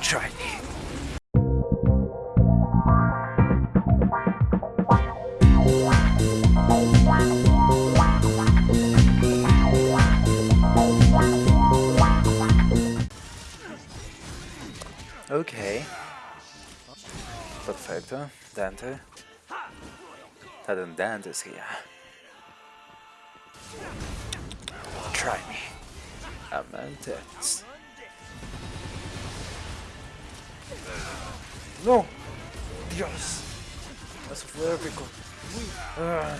Try me. Ok. Perfecto. Dante. Hade en Dante sia. Try me. Amantes. No. Dios. Eso fue épico. Ah.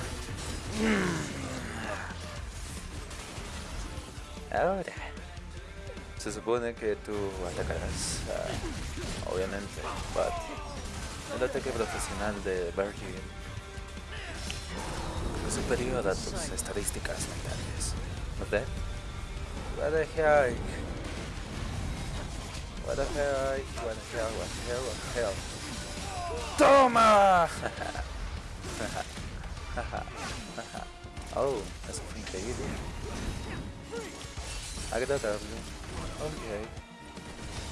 Ahora. Se supone que tú atacarás, uh, obviamente, but el ataque profesional de Virgil es superior a tus estadísticas mentales. ¿No te? What the heck? What the heck? What the hell? What the hell? What the hell? ¡Toma! oh, eso fue increíble. Agradable. Ok.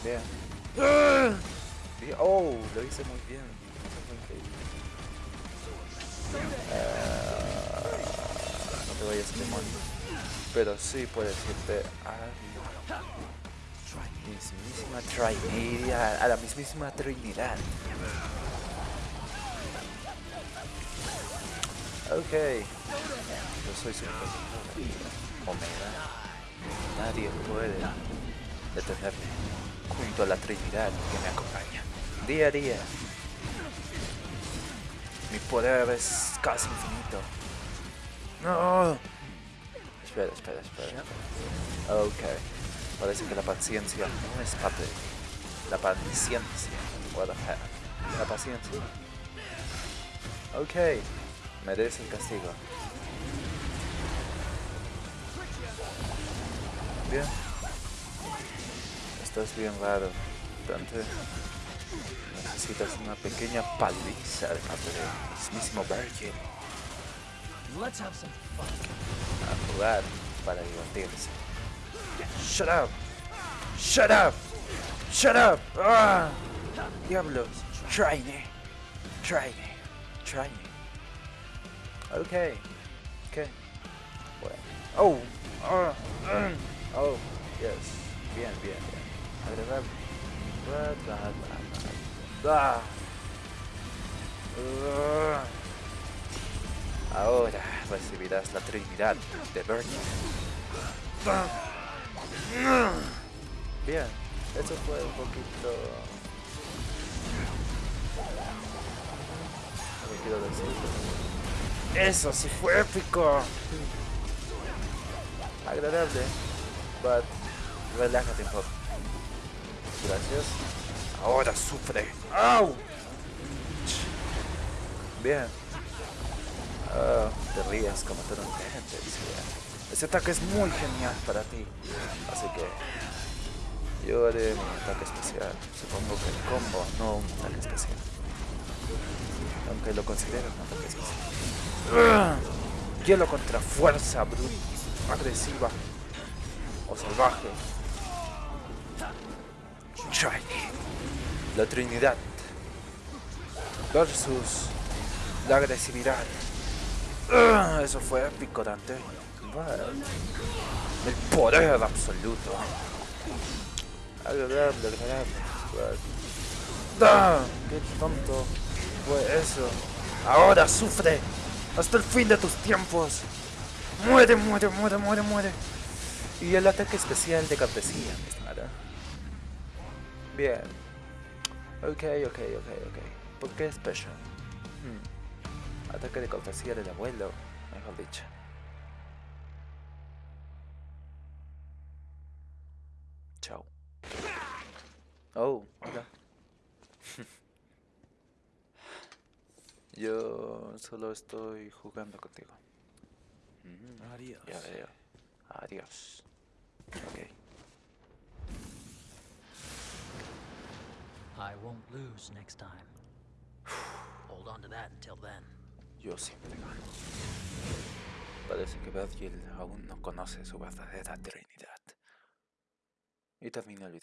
Bien. bien. Oh, lo hice muy bien. Eso fue increíble. Uh, no te vayas, demonio. Pero sí puedes irte a mismísima Trinidad. A la mismísima Trinidad. Ok. Yo soy super Omega. Nadie puede detenerme junto a la Trinidad que me acompaña. Día a día. Mi poder es casi infinito. No. Espera, espera, espera. Ok. Parece que la paciencia no es parte de La paciencia. What the heck. La paciencia. Ok. Merece el castigo. Bien. Estás bien raro, Dante. Necesitas una pequeña paliza de parte del mismísimo Virgil. Let's have some fun. A jugar para divertirse. Shut up! Shut up! Shut up! Ah! Diablos! Try me! Try me! Try me! Okay. Okay. Bueno. Oh! Mm, Oh! Yes. Bien, bien, bien. Agradable. Blah, blah, blah, blah. Blah. Ah. Ahora recibirás la Trinidad de Bernie. Bien, eso fue un poquito... No quiero. Eso sí fue épico. Agradable, but relájate un poco. Gracias. Ahora sufre. ¡Au! Bien. Ah, te rías como un gente, Ese ataque es muy genial para ti. Así que yo haré mi ataque especial. Supongo que el combo, no un ataque especial. Aunque lo considero un ataque especial. Hielo contra fuerza bruta, agresiva o salvaje. La Trinidad versus la agresividad. Eso fue. Bueno, El poder absoluto. Agradable, agradable. Ah, ¡Qué tonto fue eso! ¡Ahora sufre! ¡Hasta el fin de tus tiempos! ¡Muere, muere, muere, muere, muere! Y el ataque especial de campesina, mi estimada. Bien. Ok, ok, ok, ok. ¿Por qué special? Hmm. Ataque de cortesía del abuelo, mejor dicho. Oh, hola. Yo solo estoy jugando contigo. Mm, Adiós. Ya veo. Adiós. Ok. I won't lose next time. Hold on to that until then. Yo siempre gano. Parece que Virgil aún no conoce su verdadera Trinidad. Y termina el video.